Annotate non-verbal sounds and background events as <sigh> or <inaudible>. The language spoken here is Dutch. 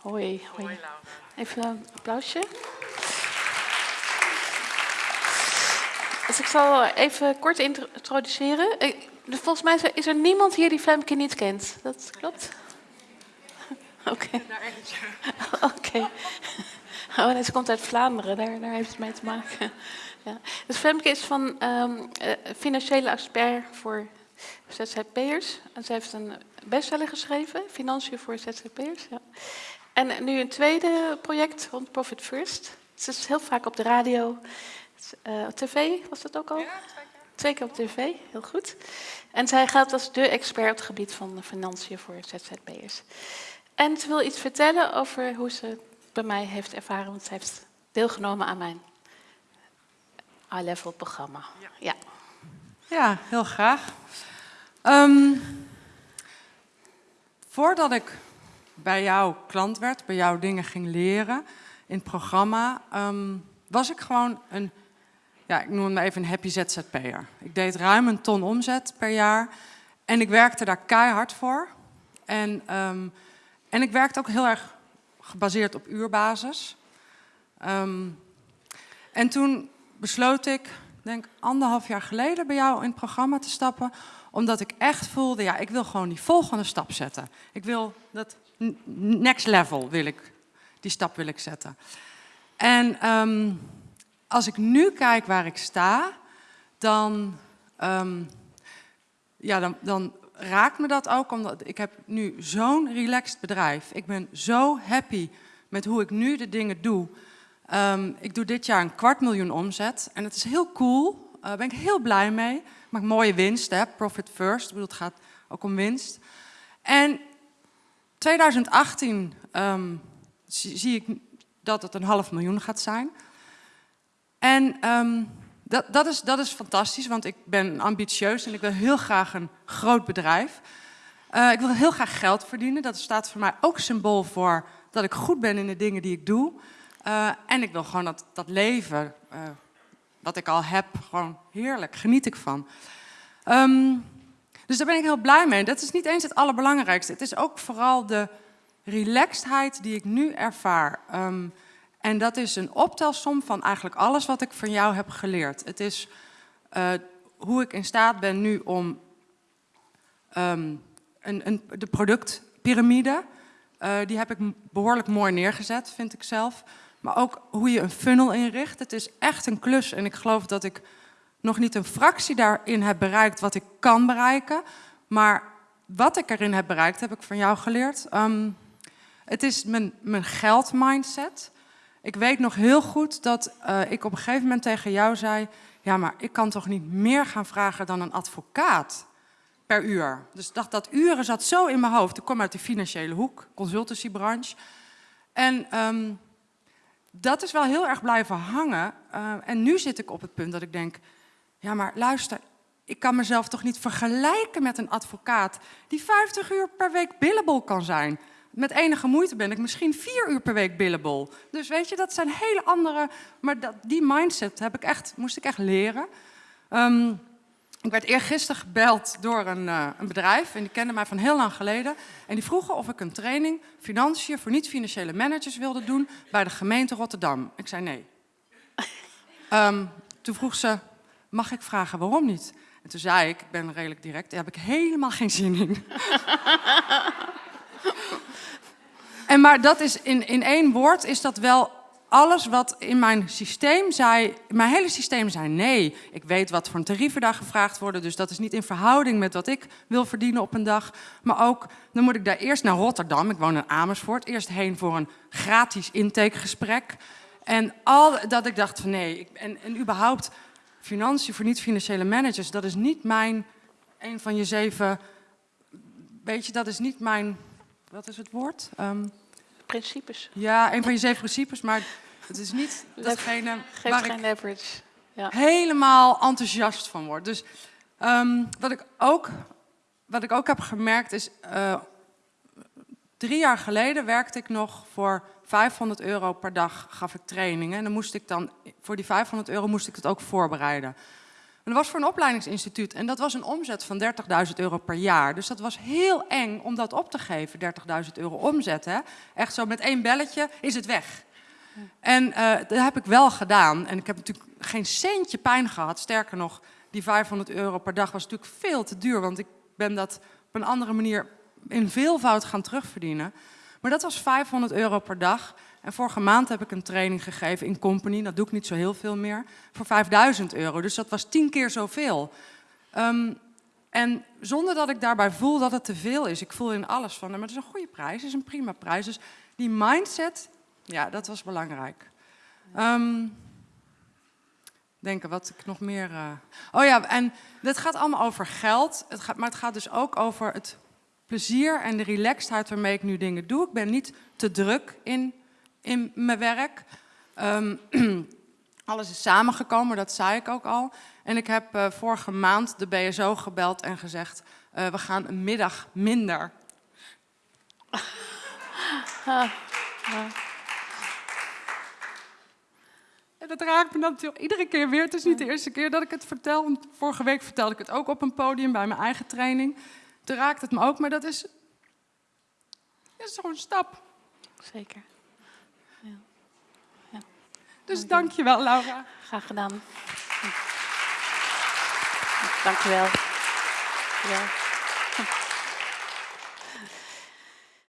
Hoi, hoi. Even een applausje. Dus ik zal even kort introduceren. Dus Volgens mij is er- niemand hier die Femke niet kent. Dat klopt? <laughs> Oké. <laughs> Oké. Oh, nee, ze komt uit Vlaanderen, daar, daar heeft het mee te maken. <laughs> Ja. Dus Femke is van ehm, eh, financiële expert voor ZZP'ers. En ze heeft een bestseller geschreven, Financiën voor ZZP'ers. Ja. En nu een tweede project rond Profit First. Ze is heel vaak op de radio, eh, op tv was dat ook al? Twee keer op tv, heel goed. En zij gaat als de expert op het gebied van de financiën voor ZZP'ers. En ze wil iets vertellen over hoe ze het bij mij heeft ervaren, want ze heeft deelgenomen aan mijn high-level programma. Ja. Ja, heel graag. Ehm, voordat ik bij jou klant werd, bij jou dingen ging leren in het programma, ehm, was ik gewoon een, ja, ik noem maar even een happy ZZP'er. Ik deed ruim een ton omzet per jaar en ik werkte daar keihard voor. En, ehm, en ik werkte ook heel erg gebaseerd op uurbasis. Ehm, en toen besloot ik, denk anderhalf jaar geleden bij jou in het programma te stappen, omdat ik echt voelde, ja, ik wil gewoon die volgende stap zetten. Ik wil dat next level wil ik, die stap wil ik zetten. En ehm, als ik nu kijk waar ik sta, dan, ehm, ja, dan, dan raakt me dat ook, omdat ik heb nu zo'n relaxed bedrijf. Ik ben zo happy met hoe ik nu de dingen doe. Ehm, ik doe dit jaar een kwart miljoen omzet en het is heel cool. Daar ben ik heel blij mee. Ik maak mooie winst, hè? profit first. Ik bedoel, het gaat ook om winst. En 2018 ehm, zie, zie ik dat het een half miljoen gaat zijn. En ehm, dat, dat, is, dat is fantastisch, want ik ben ambitieus en ik wil heel graag een groot bedrijf. Eh, ik wil heel graag geld verdienen. Dat staat voor mij ook symbool voor dat ik goed ben in de dingen die ik doe. Eh, en ik wil gewoon dat, dat leven, eh, wat ik al heb, gewoon heerlijk, geniet ik van. Ehm, dus daar ben ik heel blij mee. Dat is niet eens het allerbelangrijkste. Het is ook vooral de relaxedheid die ik nu ervaar. Ehm, en dat is een optelsom van eigenlijk alles wat ik van jou heb geleerd. Het is eh, hoe ik in staat ben nu om ehm, een, een, de productpyramide, die heb ik behoorlijk mooi neergezet, vind ik zelf. Maar ook hoe je een funnel inricht. Het is echt een klus en ik geloof dat ik nog niet een fractie daarin heb bereikt wat ik kan bereiken. Maar wat ik erin heb bereikt, heb ik van jou geleerd. Ehm, het is mijn, mijn geldmindset. Ik weet nog heel goed dat eh, ik op een gegeven moment tegen jou zei... ja, maar ik kan toch niet meer gaan vragen dan een advocaat per uur. Dus dat, dat uren zat zo in mijn hoofd. Ik kom uit de financiële hoek, consultancybranche. En ehm, dat is wel heel erg blijven hangen. Eh, en nu zit ik op het punt dat ik denk... ja, maar luister, ik kan mezelf toch niet vergelijken met een advocaat... die 50 uur per week billable kan zijn. Met enige moeite ben ik misschien vier uur per week billable. Dus weet je, dat zijn hele andere... Maar dat, die mindset heb ik echt, moest ik echt leren. Ehm, ik werd eergisteren gebeld door een, eh, een bedrijf en die kende mij van heel lang geleden. En die vroegen of ik een training financiën voor niet-financiële managers wilde doen bij de gemeente Rotterdam. Ik zei nee. <laughs> Ehm, toen vroeg ze, mag ik vragen waarom niet? En toen zei ik, ik ben redelijk direct, daar heb ik helemaal geen zin in. <laughs> En maar dat is in, in één woord is dat wel alles wat in mijn systeem zei. Mijn hele systeem zei nee. Ik weet wat voor tarieven daar gevraagd worden. Dus dat is niet in verhouding met wat ik wil verdienen op een dag. Maar ook, dan moet ik daar eerst naar Rotterdam. Ik woon in Amersfoort. Eerst heen voor een gratis intakegesprek. En al dat ik dacht van nee. Ik, en, en überhaupt, financiën voor niet-financiële managers. Dat is niet mijn, een van je zeven. Weet je, dat is niet mijn. Wat is het woord? Ehm, Principes. ja, een van je zeven principes, maar het is niet datgene Geef waar geen ik leverage. Ja. helemaal enthousiast van word. Dus ehm, wat, ik ook, wat ik ook heb gemerkt is, eh, drie jaar geleden werkte ik nog voor 500 euro per dag, gaf ik trainingen. En dan moest ik dan, voor die 500 euro moest ik het ook voorbereiden. En dat was voor een opleidingsinstituut en dat was een omzet van 30.000 euro per jaar. Dus dat was heel eng om dat op te geven, 30.000 euro omzet. Hè? Echt zo met één belletje is het weg. En eh, dat heb ik wel gedaan. En ik heb natuurlijk geen centje pijn gehad. Sterker nog, die 500 euro per dag was natuurlijk veel te duur. Want ik ben dat op een andere manier in veelvoud gaan terugverdienen. Maar dat was 500 euro per dag. En vorige maand heb ik een training gegeven in company. Dat doe ik niet zo heel veel meer. Voor 5000 euro. Dus dat was tien keer zoveel. Um, en zonder dat ik daarbij voel dat het te veel is. Ik voel in alles van, maar het is een goede prijs, is een prima prijs. Dus die mindset, ja, dat was belangrijk. Um, denken wat ik nog meer. Uh... Oh ja, en dit gaat allemaal over geld. Het gaat, maar het gaat dus ook over het plezier en de relaxedheid waarmee ik nu dingen doe. Ik ben niet te druk in, in mijn werk. Um, <clears throat> alles is samengekomen, dat zei ik ook al. En ik heb uh, vorige maand de BSO gebeld en gezegd: uh, we gaan een middag minder. <laughs> En dat raakt me natuurlijk iedere keer weer. Het is niet de eerste keer dat ik het vertel. Want vorige week vertelde ik het ook op een podium bij mijn eigen training. Toen raakt het me ook, maar dat is, is zo'n stap. Zeker. Ja. ja. Dus dank je wel, Laura. Graag gedaan. Dank je wel. Ja.